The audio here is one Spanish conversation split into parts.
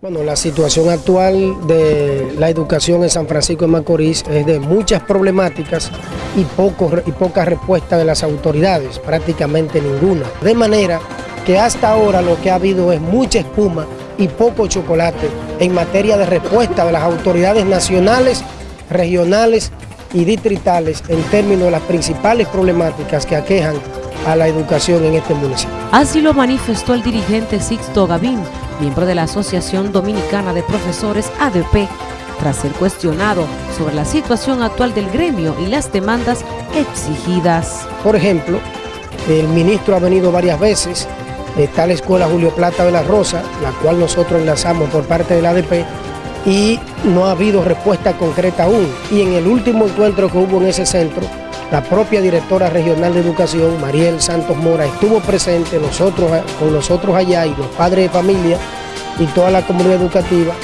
Bueno, la situación actual de la educación en San Francisco de Macorís es de muchas problemáticas y, poco, y poca respuesta de las autoridades, prácticamente ninguna. De manera que hasta ahora lo que ha habido es mucha espuma y poco chocolate en materia de respuesta de las autoridades nacionales, regionales y distritales en términos de las principales problemáticas que aquejan a la educación en este municipio. Así lo manifestó el dirigente Sixto Gavín, miembro de la Asociación Dominicana de Profesores ADP, tras ser cuestionado sobre la situación actual del gremio y las demandas exigidas. Por ejemplo, el ministro ha venido varias veces, está la Escuela Julio Plata de la Rosa, la cual nosotros enlazamos por parte del ADP, y no ha habido respuesta concreta aún. Y en el último encuentro que hubo en ese centro, la propia directora regional de educación, Mariel Santos Mora, estuvo presente nosotros, con nosotros allá y los padres de familia y toda la comunidad educativa.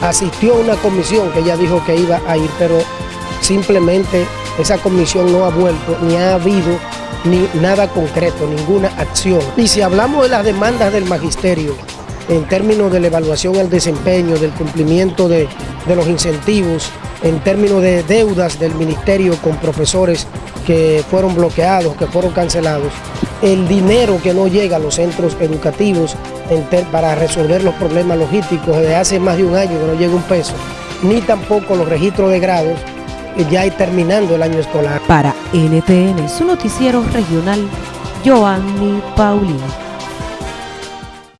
Asistió a una comisión que ella dijo que iba a ir, pero simplemente esa comisión no ha vuelto ni ha habido ni nada concreto, ninguna acción. Y si hablamos de las demandas del magisterio, en términos de la evaluación del desempeño, del cumplimiento de, de los incentivos, en términos de deudas del ministerio con profesores que fueron bloqueados, que fueron cancelados, el dinero que no llega a los centros educativos para resolver los problemas logísticos desde hace más de un año que no llega un peso, ni tampoco los registros de grados ya terminando el año escolar. Para NTN, su noticiero regional, Joanny Paulino.